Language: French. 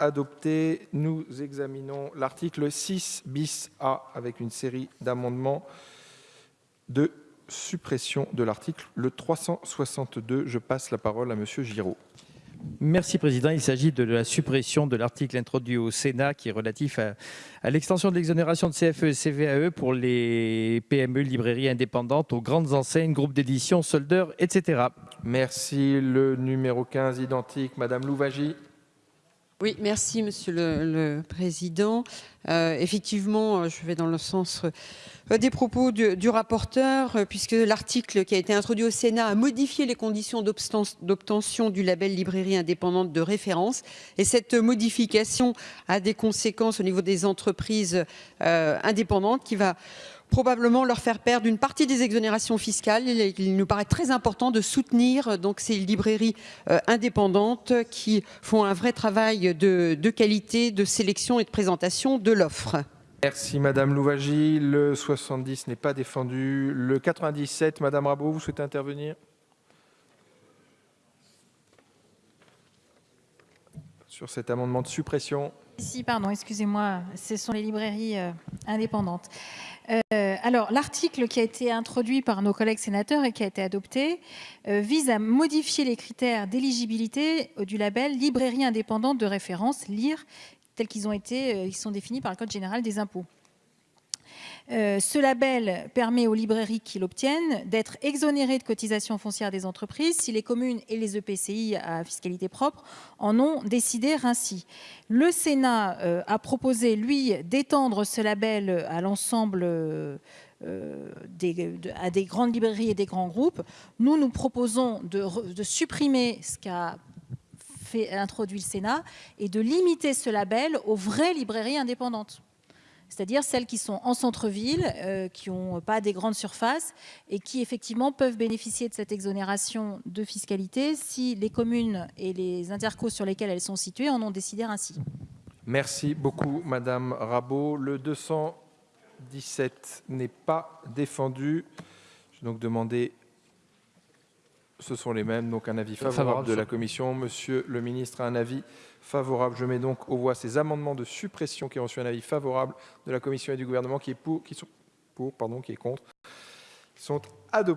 adopté. Nous examinons l'article 6 bis A avec une série d'amendements de suppression de l'article le 362. Je passe la parole à Monsieur Giraud. Merci Président. Il s'agit de la suppression de l'article introduit au Sénat qui est relatif à, à l'extension de l'exonération de CFE et CVAE pour les PME, librairies indépendantes, aux grandes enseignes, groupes d'édition, soldeurs, etc. Merci. Le numéro 15 identique, Madame Louvagie. Oui, merci Monsieur le, Président. Euh, effectivement, je vais dans le sens euh, des propos du, rapporteur, euh, puisque l'article qui a été introduit au Sénat a modifié les conditions d'obtention du label librairie indépendante de référence. Et cette modification a des conséquences au niveau des entreprises euh, indépendantes qui va probablement leur faire perdre une partie des exonérations fiscales. Il nous paraît très important de soutenir donc ces librairies euh, indépendantes qui font un vrai travail de, qualité, de sélection et de présentation de l'offre. Merci Madame Louvagie. Le 70 n'est pas défendu. Le 97, Madame Rabot, vous souhaitez intervenir? Sur cet amendement de suppression. Si, pardon, excusez-moi, ce sont les librairies euh, indépendantes. Euh, alors, l'article qui a été introduit par nos collègues sénateurs et qui a été adopté euh, vise à modifier les critères d'éligibilité du label librairie indépendante de référence, LIR, tels qu'ils ont été, ils sont définis par le Code général des impôts. Euh, ce label permet aux librairies qui l'obtiennent d'être exonérées de cotisations foncières des entreprises si les communes et les EPCI à fiscalité propre en ont décidé ainsi. Le Sénat euh, a proposé, lui, d'étendre ce label à l'ensemble euh, des, grandes librairies et des grands groupes. Nous, nous proposons de, supprimer ce qu'a introduit le Sénat et de limiter ce label aux vraies librairies indépendantes c'est-à-dire celles qui sont en centre-ville, euh, qui n'ont pas des grandes surfaces et qui effectivement peuvent bénéficier de cette exonération de fiscalité si les communes et les intercos sur lesquels elles sont situées en ont décidé ainsi. Merci beaucoup Madame Rabot. Le 217 n'est pas défendu. Je vais donc demander ce sont les mêmes, donc un avis favorable, favorable de la Commission. Monsieur le ministre a un avis favorable. Je mets donc aux voix ces amendements de suppression qui ont reçu un avis favorable de la Commission et du gouvernement qui est pour, qui sont pour, pardon, qui est contre, qui sont adoptés.